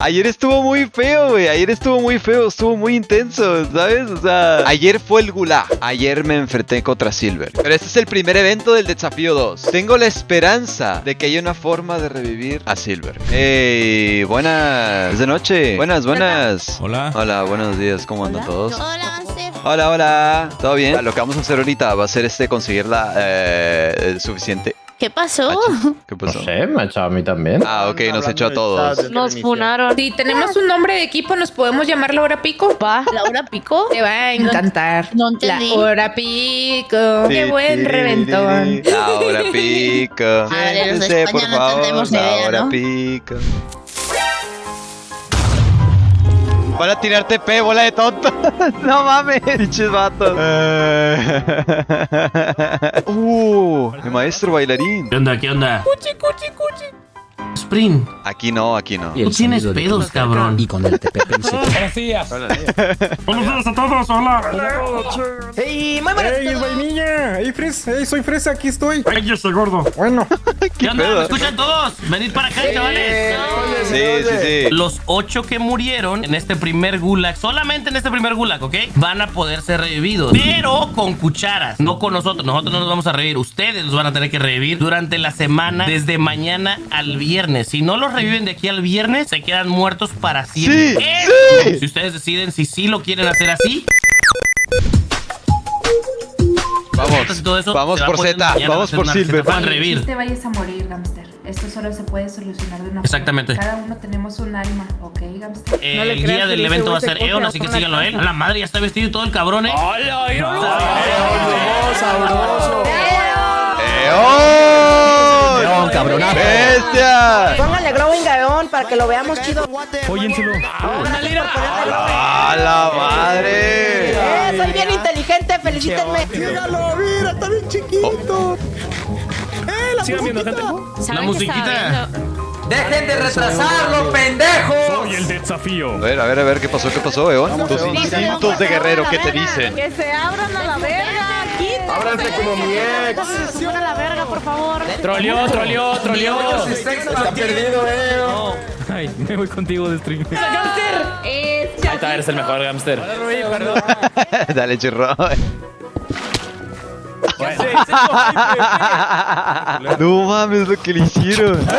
Ayer estuvo muy feo, güey. Ayer estuvo muy feo, estuvo muy intenso, ¿sabes? O sea, ayer fue el gulag. Ayer me enfrenté contra Silver. Pero este es el primer evento del desafío 2. Tengo la esperanza de que haya una forma de revivir a Silver. Hey, buenas de noche. Buenas, buenas. Hola. Hola, buenos días. ¿Cómo andan todos? Hola. Hola, hola. ¿Todo bien? Lo que vamos a hacer ahorita va a ser este conseguir la eh, el suficiente. ¿Qué pasó? ¿Qué No pasó? sé, me ha echado a mí también. Ah, ok, nos echó a todos. Nos funaron. Si tenemos un nombre de equipo, ¿nos podemos llamar la hora pico? ¿Va? ¿La hora pico? Te va a encantar. no entendí. La hora pico. Qué buen reventón. La hora pico. Madre, los de Siéntese, España por no favor, idea, hora ¿no? pico. Van a tirar TP, bola de tonto. no mames, pinches vatos. uh, el maestro bailarín. ¿Qué onda? ¿Qué onda? Cuchi, cuchi, cuchi. Sprint, Aquí no, aquí no. tú tienes pedos, cabrón. Y con el TP. Buenos días. Buenos días a todos, hola. ¡Ey, muy buenas! ¡Ey, es vainilla! ¡Ey, Fresa! ¡Ey, soy Fresa! ¡Aquí estoy! Ay, ese gordo. Bueno. ¿Qué onda? pedo? ¿Me escuchan todos? Venid para acá, chavales. Sí, sí, sí. Los ocho que murieron en este primer gulag, solamente en este primer gulag, ¿ok? Van a poder ser revividos, pero con cucharas, no con nosotros. Nosotros no nos vamos a revivir. Ustedes los van a tener que revivir durante la semana, desde mañana al viernes. Si no los reviven de aquí al viernes, se quedan muertos para siempre. Sí, Eso. Si ustedes deciden si sí lo quieren hacer así, Vamos, todo eso vamos por Z, vamos por Silver. No te vayas a morir, Gamster. Esto solo se puede solucionar de una Exactamente. forma. Cada uno tenemos un alma, ¿ok, Gamster? Eh, No le el guía del evento va a ser Eon, así que síganlo a él. A la madre ya está vestido y todo el cabrón, ¿eh? ¡Eon! ¡León, cabronazo! ¡Bestia! Póngale Growing Gaon para que lo veamos chido. Óyenselo. ¡A la madre! ¡Eh, soy bien inteligente! ¡Felicítenme! Sigan viendo, gente. La musiquita. ¡Dejen de retrasarlo, pendejos! Soy el desafío. A ver, a ver, a ver, ¿qué pasó? ¿Qué pasó, Eon? Tus instintos de guerrero, ¿qué te dicen? ¡Que se abran a la verga! ¡Ábranse como mi ex! ¡A la verga, por favor! Troleó, troleó, troleó. Está perdido, eh. Ay, me voy contigo de stream. Ahí Es está, eres el mejor hamster. Dale, churro. No mames lo que le hicieron. No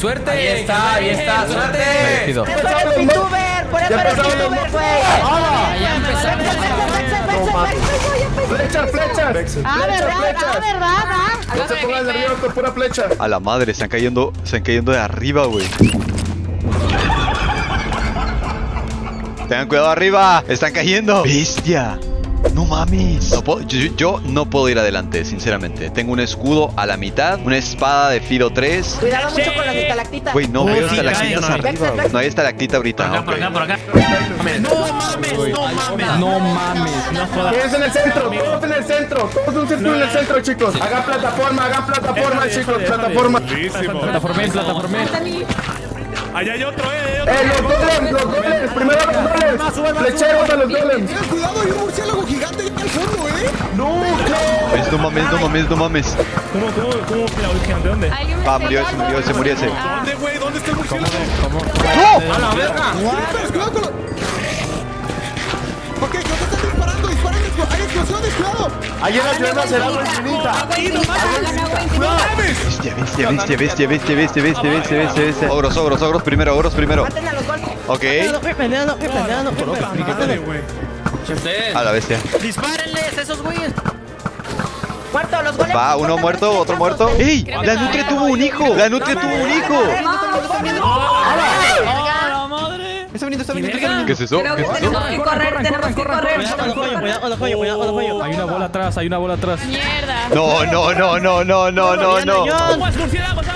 Suerte. Ahí está, ahí está, suerte. ¡Por eres VTuber! ¡Por eres VTuber, güey! Ya empezamos. ¡Flechas, flechas! ¡Ah, verdad, ah, verdad, ah! No se pongan nerviosos, pura flecha. A la madre, están cayendo, están cayendo de arriba, güey. Tengan cuidado arriba, están cayendo. Bestia. No mames. No puedo- yo, yo no puedo ir adelante, sinceramente. Tengo un escudo a la mitad, una espada de filo 3. Cuidado mucho con las estalactitas. Güey, no veo sí, estalactitas no, arriba. No hay estalactita ahorita. Por acá, ok. por acá, por acá. No mames, no jodas. Quédense en el centro, todos en el centro, todos un círculo en el centro, chicos. Hagan plataforma, hagan plataforma, chicos, plataforma. Plataformé, plataformé. Allá hay otro, eh. Eh, los golems, los golems, primero los golems. Flecheros a los golems. Cuidado, hay un murciélago gigante allá al fondo, ¿eh? No, no. Pues, no mames, no mames, no mames. ¿Cómo, cómo, cómo? ¿De dónde? Ah, murió ese, murió ese, murió ese. ¿Dónde, güey? ¿Dónde está el murciélago? A la verga. Pero cuidado con lo... Ok, disparando, disparen, explo- hay explosiones, cuidado. Ahí en la ciudad será agua infinita. Bestia, bestia, bestia, bestia, bestia, bestia, bestia, bestia, bestia, bestia. Ogros, ogros, ogros primero, ogros primero. Maten a los golpes. Ok. A la bestia. Dispárenles esos güeyes. Muerto, los golems. Va, uno muerto, otro muerto. ¡Ey! La Nutria tuvo un hijo. La Nutria tuvo un hijo. ¿Qué es eso? ¿Qué es eso? Tenemos que correr, tenemos que correr. Hay una bola atrás, hay una bola atrás. Mierda. No, no, no, no, no, no, no, no.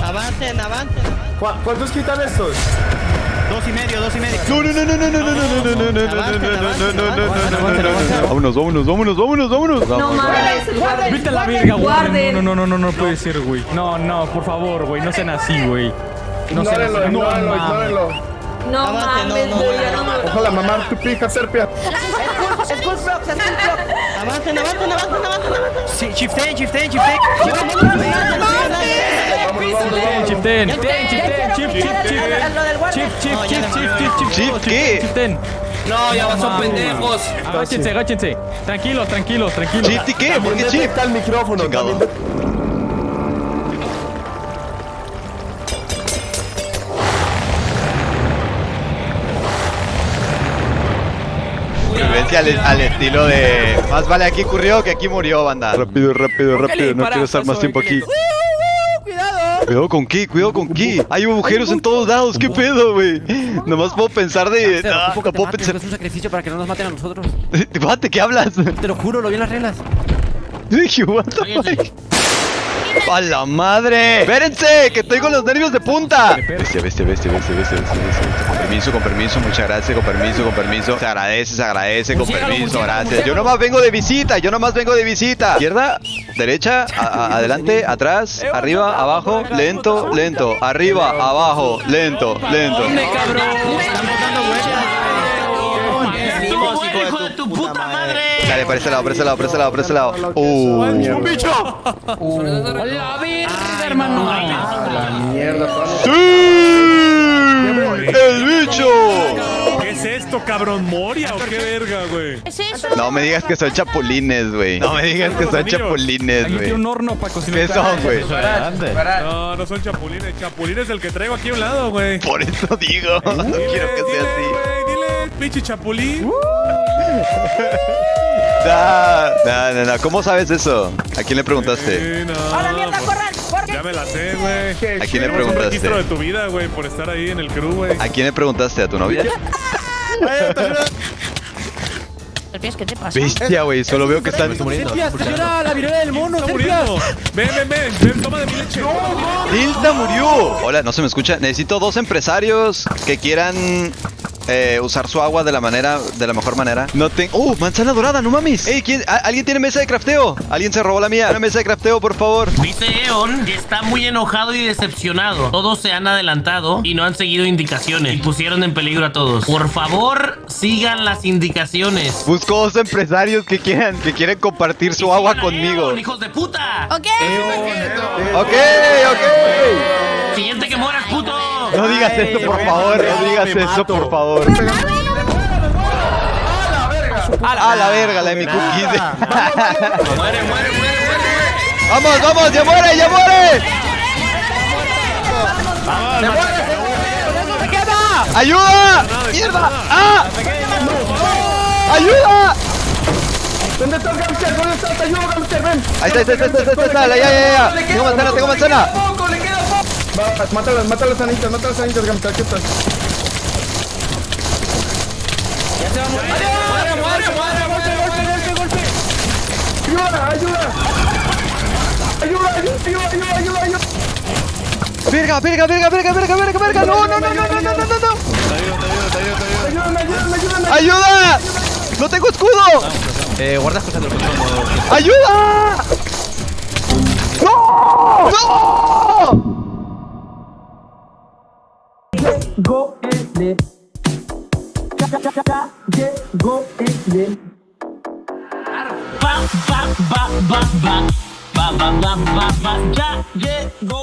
Avancen, avancen. ¿Cu- ¿Cuántos quitan estos? Dos y medio, dos y medio. No, no, no, no, no, no, no, no, no, no, no, no, no, no, no, no, no, no. Vámonos, vámonos, vámonos, vámonos, vámonos. No mames, a la verga, guarden. No, no, no, no, no, no puede ser, güey. No, no, por favor, güey. No sean así, güey. No sean así. No, ignórenlo, mames. No mames, no, no, Ojalá mamar tu pija, Serpia. Es full prox, es full prox. Avancen, avancen, avancen, avancen. Sí, chifteen, chifteen, chifteen. Chifteen, chifteen, chifteen, chifteen. No, ya son pendejos. Agáchense, agáchense. Tranquilos, tranquilos, tranquilos. ¿Chip qué? ¿Por qué chip? el micrófono, cabrón. Violencia al, al estilo de. Más vale aquí ocurrió que aquí murió, banda. Rápido, rápido, rápido. No quiero estar más tiempo aquí. Cuidado con qué, cuidado con qué. Hay agujeros en todos lados, qué pedo, güey. Nomás puedo pensar de. No, no puedo pensar. Es un sacrificio para que no nos maten a nosotros. Mate, ¿qué hablas? Te lo juro, lo vi en las reglas. Dije, what the fuck? ¡A la madre! ¡Espérense! ¡Que estoy con los nervios de punta! Bestia, bestia, bestia, bestia, bestia, bestia, bestia. Con permiso, con permiso, muchas gracias, con permiso, con permiso. Se agradece, se agradece, con permiso, gracias. Yo nomás vengo de visita, yo nomás vengo de visita. Izquierda, derecha, a- a- adelante, atrás, arriba, abajo, lento, lento. Arriba, abajo, lento, lento. Dale, para ese lado, para ese lado, para ese lado, para ese lado. Uh. ¡Un bicho! ¡Hola, verga, hermano! Mierda, ¡Sí! ¡El bicho! ¿Qué es esto, cabrón? ¿Moria o qué verga, güey? ¿Qué es eso? No me digas que son chapulines, güey. No me digas que son chapulines, Aquí tiene un güey. horno para cocinar. ¿Qué son, güey? No, no son chapulines. Chapulín es el que traigo aquí a un lado, güey. Por eso digo, no quiero que sea así. Güey, dile, pinche chapulín. No, no, no, no. ¿Cómo sabes eso? ¿A quién le preguntaste? Sí, no. ¡A la mierda, corran! ¡Corre! Ya me la sé, güey. ¿A quién le un registro de preguntaste? tu vida, güey, por estar ahí en el crew, güey. ¿A quién le preguntaste? ¿A tu novia? ¿Qué te pasa? Bestia, güey. Solo veo que están. Señora, la viruela del mono, Está muriendo. Ven, ven, ven. Ven, toma de mi leche. ¡Tilda murió! Hola, no se me escucha. Necesito dos empresarios que quieran eh, usar su agua de la manera, de la mejor manera. No tengo. ¡Uh! Manzana dorada, no mames. Ey, ¿quién, a- ¿alguien tiene mesa de crafteo? ¿Alguien se robó la mía? Una mesa de crafteo, por favor. Dice Eon que está muy enojado y decepcionado. Todos se han adelantado y no han seguido indicaciones y pusieron en peligro a todos. Por favor, sigan las indicaciones. Busco dos empresarios que quieran, que quieren compartir su agua conmigo. Eon, hijos de puta. Ok. Ok, ok. Siguiente que mueras, puto. No digas eso, por favor. No digas eso, por favor. A la verga, la de mi cookie. Muere, muere, muere, muere. Vamos, vamos, ya muere, ya muere. ¡Ayuda! ¡Mierda! ¡Ah! ¡Ayuda! ¿Dónde está el Gamster? ¿Dónde está? Te ayudo, Gamster, ven. Ahí está, ahí está, ahí está, ahí está, ahí está, le queda poco. Va, mata las, mata las anitas, mata las anitas, Gamster, aquí estás. Ayuda, ayuda. Ayuda, ayuda, ayuda, ayuda, ayuda, ayuda. Verga, verga, verga, verga, verga, verga, verga. No, no, no, no, no, no, no, no, no. Ayúdame, ayúdame, ayúdame. ¡Ayuda! ¡No tengo escudo! Eh, guardas cosas del control. ¡Ayuda! ¡No! ¡No! go and Cha cha cha cha je go and Ba ba ba ba ba. Ba ba ba ba ja go.